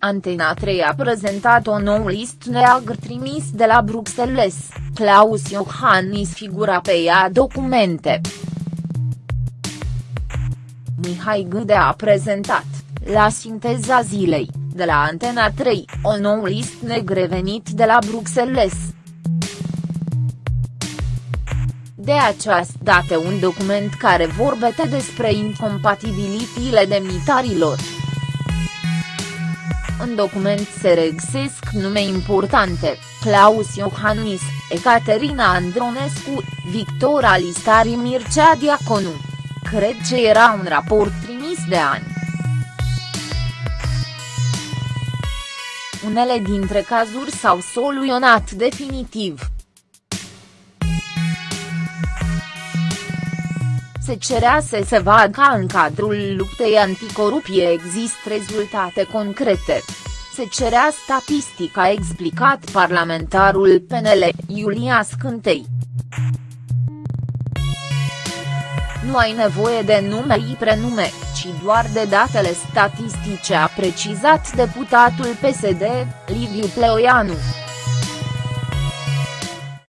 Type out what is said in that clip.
Antena 3 a prezentat o nouă list neagră trimis de la Bruxelles, Claus Iohannis figura pe ea documente. Mihai Gâde a prezentat, la sinteza zilei, de la Antena 3, o nouă list negre venit de la Bruxelles. De această dată un document care vorbește despre incompatibilitile demnitarilor. În document se regăsesc nume importante, Claus Iohannis, Ecaterina Andronescu, Victor Alistari Mircea Diaconu. Cred că era un raport trimis de ani. Unele dintre cazuri s-au soluționat definitiv. Se cerea să se vadă ca în cadrul luptei anticorupie există rezultate concrete. Se cerea statistica a explicat parlamentarul PNL, Iulia Scântei. Nu ai nevoie de nume și prenume, ci doar de datele statistice a precizat deputatul PSD, Liviu Pleoianu.